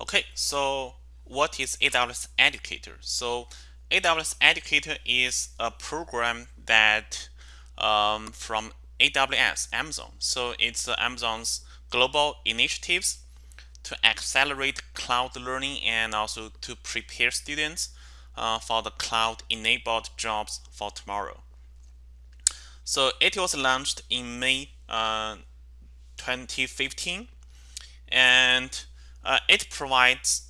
Okay, so what is AWS Educator? So AWS Educator is a program that um, from AWS, Amazon. So it's uh, Amazon's global initiatives to accelerate cloud learning and also to prepare students uh, for the cloud-enabled jobs for tomorrow. So it was launched in May uh, 2015 and uh, it provides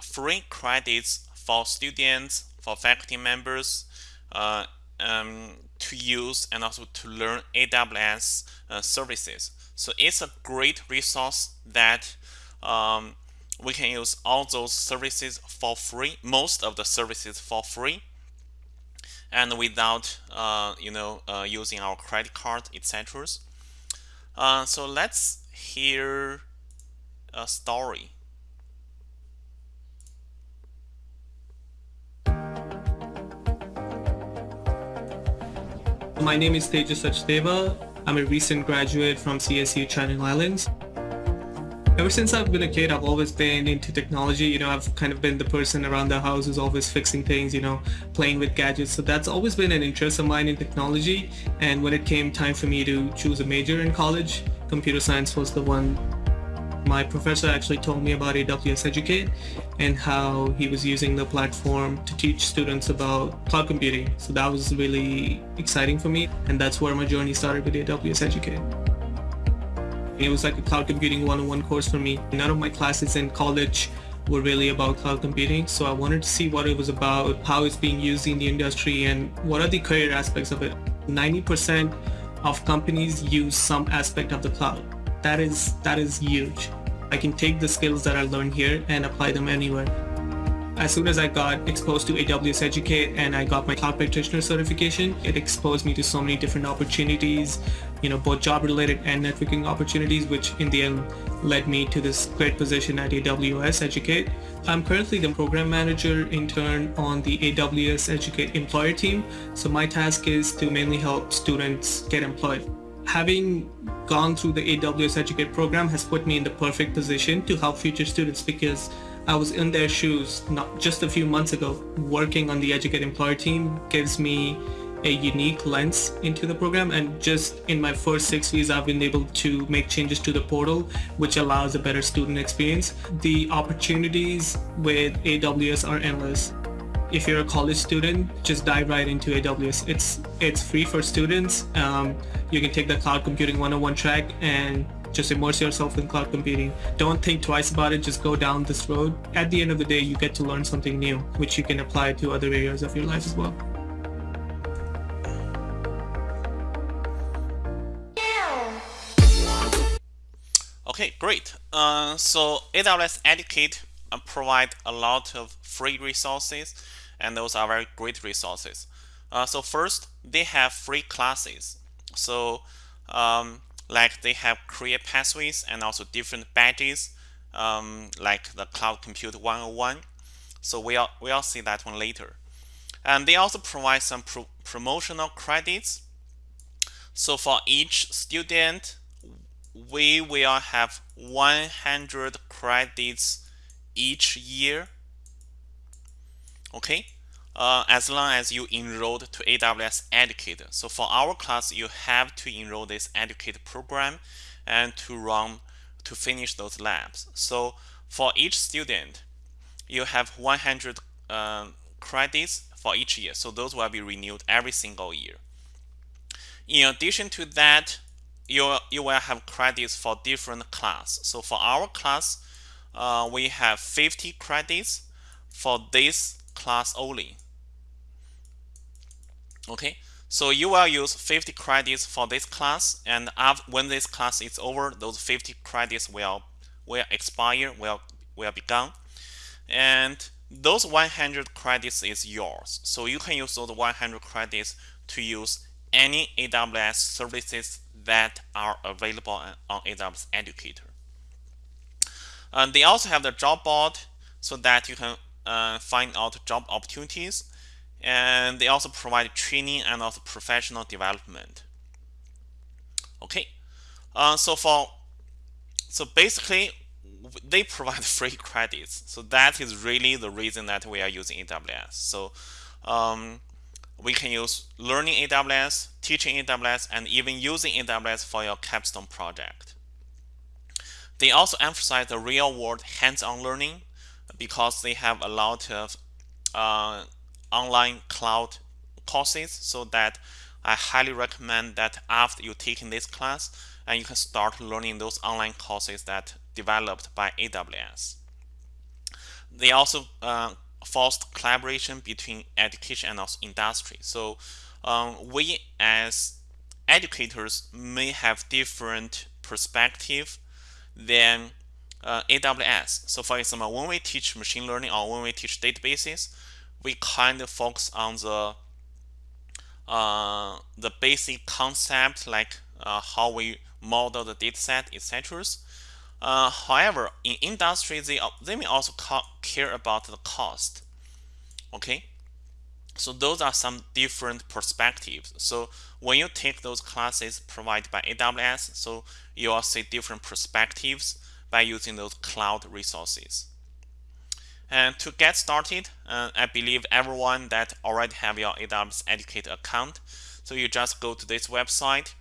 free credits for students, for faculty members uh, um, to use and also to learn AWS uh, services. So it's a great resource that um, we can use all those services for free, most of the services for free, and without uh, you know uh, using our credit card, etc. Uh, so let's hear a story. My name is Tejas Sachdeva. I'm a recent graduate from CSU Channel Islands. Ever since I've been a kid, I've always been into technology. You know, I've kind of been the person around the house who's always fixing things, you know, playing with gadgets. So that's always been an interest of mine in technology. And when it came time for me to choose a major in college, computer science was the one my professor actually told me about AWS Educate and how he was using the platform to teach students about cloud computing. So that was really exciting for me and that's where my journey started with AWS Educate. It was like a cloud computing one-on-one course for me. None of my classes in college were really about cloud computing. So I wanted to see what it was about, how it's being used in the industry and what are the career aspects of it. 90% of companies use some aspect of the cloud. That is, that is huge. I can take the skills that I learned here and apply them anywhere. As soon as I got exposed to AWS Educate and I got my cloud practitioner certification, it exposed me to so many different opportunities, you know, both job related and networking opportunities, which in the end led me to this great position at AWS Educate. I'm currently the program manager intern on the AWS Educate employer team. So my task is to mainly help students get employed having gone through the AWS Educate program has put me in the perfect position to help future students because I was in their shoes not just a few months ago. Working on the Educate employer team gives me a unique lens into the program and just in my first six weeks I've been able to make changes to the portal which allows a better student experience. The opportunities with AWS are endless if you're a college student, just dive right into AWS. It's it's free for students. Um, you can take the cloud computing 101 track and just immerse yourself in cloud computing. Don't think twice about it, just go down this road. At the end of the day, you get to learn something new, which you can apply to other areas of your life as well. Okay, great. Uh, so AWS Educate provide a lot of free resources and those are very great resources. Uh, so first, they have free classes. So um, like they have career pathways and also different badges um, like the Cloud Compute 101. So we'll, we'll see that one later. And they also provide some pro promotional credits. So for each student, we will have 100 credits each year okay uh, as long as you enrolled to AWS Educator. So for our class, you have to enroll this Educator program and to run to finish those labs. So for each student, you have 100 uh, credits for each year. So those will be renewed every single year. In addition to that, you, you will have credits for different class. So for our class, uh, we have 50 credits for this class only. Okay, so you will use 50 credits for this class, and when this class is over, those 50 credits will will expire, will will be gone, and those 100 credits is yours. So you can use those 100 credits to use any AWS services that are available on AWS Educator. And they also have the job board so that you can uh, find out job opportunities and they also provide training and also professional development okay uh, so for so basically they provide free credits. So that is really the reason that we are using AWS. So um, we can use learning AWS, teaching AWS, and even using AWS for your capstone project. They also emphasize the real world hands-on learning because they have a lot of uh, online cloud courses so that I highly recommend that after you taking this class and you can start learning those online courses that developed by AWS. They also uh, forced collaboration between education and also industry. So um, we as educators may have different perspective than uh, AWS. So for example, when we teach machine learning or when we teach databases, we kind of focus on the uh, the basic concept like uh, how we model the dataset, etc. Uh, however, in industry, they, they may also care about the cost. Okay, so those are some different perspectives. So when you take those classes provided by AWS, so you will see different perspectives by using those cloud resources. And to get started, uh, I believe everyone that already have your AWS Educate account. So you just go to this website,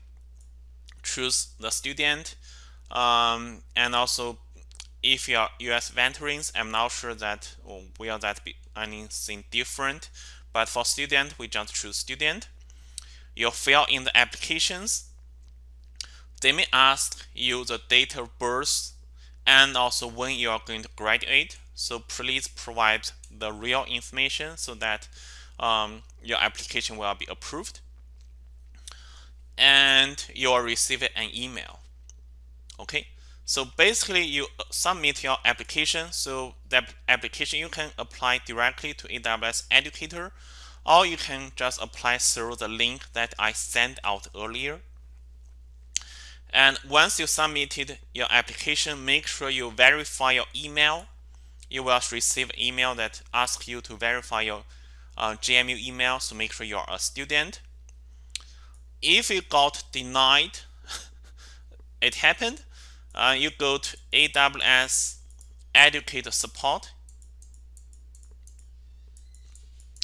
choose the student, um, and also if you are US veterans, I'm not sure that oh, will that be anything different. But for student, we just choose student. You fill in the applications. They may ask you the date of birth and also when you are going to graduate. So please provide the real information so that um, your application will be approved. And you will receive an email. Okay, so basically you submit your application. So that application you can apply directly to AWS Educator or you can just apply through the link that I sent out earlier. And once you submitted your application, make sure you verify your email. You will receive email that asks you to verify your uh, JMU email, so make sure you're a student. If you got denied, it happened, uh, you go to AWS Educate Support.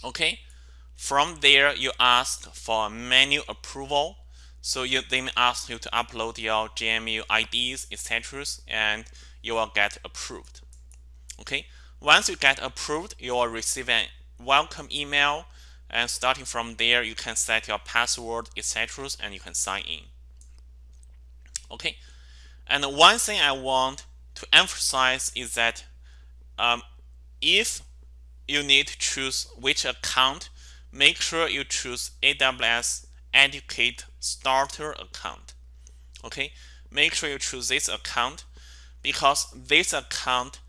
Okay, from there you ask for menu approval so you, they may ask you to upload your JMU IDs, etc. and you will get approved. Okay. Once you get approved, you will receive a welcome email and starting from there you can set your password, etc. and you can sign in. Okay. And one thing I want to emphasize is that um, if you need to choose which account, make sure you choose AWS Educate Starter account. Okay, make sure you choose this account because this account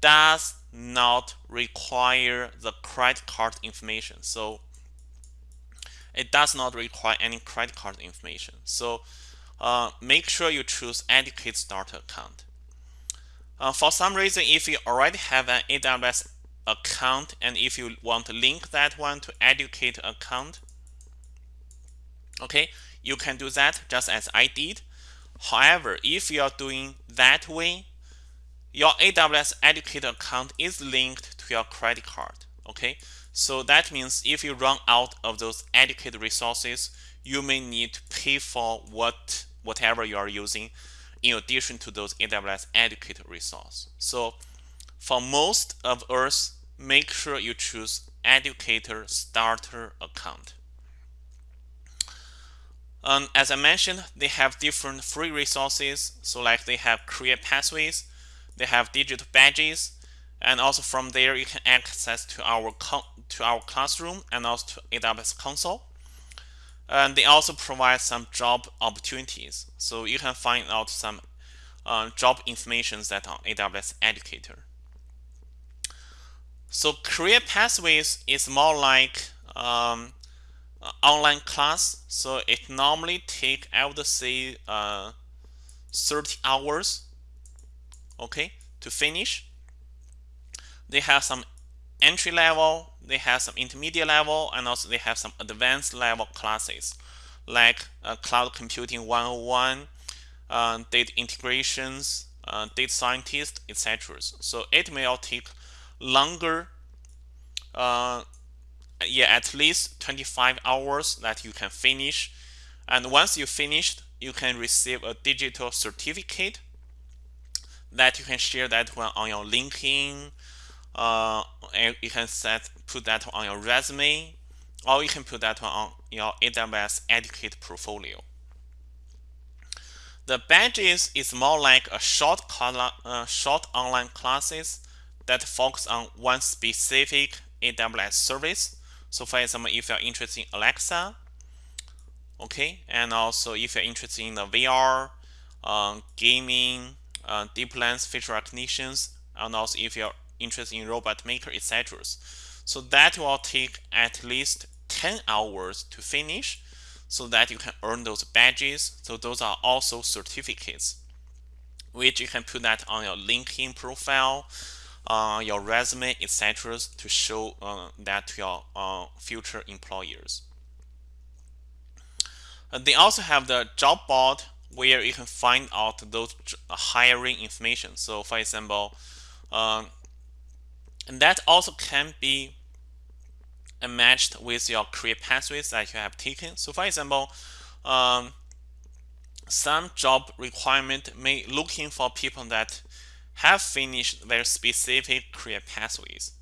does not require the credit card information. So it does not require any credit card information. So uh, make sure you choose Educate Starter account. Uh, for some reason, if you already have an AWS account and if you want to link that one to Educate account, okay you can do that just as I did. However if you are doing that way your AWS Educator account is linked to your credit card okay? So that means if you run out of those educated resources you may need to pay for what whatever you are using in addition to those AWS educated resource. So for most of us make sure you choose educator starter account um, as I mentioned, they have different free resources. So like they have career pathways, they have digital badges, and also from there you can access to our to our classroom and also to AWS console. And they also provide some job opportunities. So you can find out some uh, job information that on AWS Educator. So career pathways is more like um, uh, online class so it normally take I would say uh, 30 hours okay to finish they have some entry level they have some intermediate level and also they have some advanced level classes like uh, cloud computing 101 uh, data integrations uh, data scientist, etc. So it will take longer, uh, yeah, at least 25 hours that you can finish. And once you finished, you can receive a digital certificate that you can share that one on your LinkedIn. Uh, you can set put that on your resume, or you can put that one on your AWS Educate portfolio. The badges is more like a short, uh, short online classes that focus on one specific AWS service. So for example, if you're interested in Alexa, okay, and also if you're interested in the VR, uh, gaming, uh, DeepLens facial recognitions, and also if you're interested in robot maker, etc. So that will take at least 10 hours to finish so that you can earn those badges. So those are also certificates, which you can put that on your LinkedIn profile, uh, your resume, etc., to show uh, that to your uh, future employers. And they also have the job board where you can find out those hiring information. So, for example, um, and that also can be matched with your career pathways that you have taken. So for example, um, some job requirement may looking for people that have finished their specific career pathways.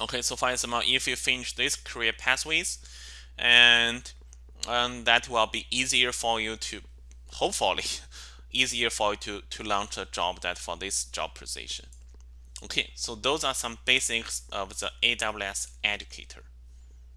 Okay, so for example, if you finish these career pathways, and and that will be easier for you to, hopefully, easier for you to to launch a job that for this job position. Okay, so those are some basics of the AWS Educator.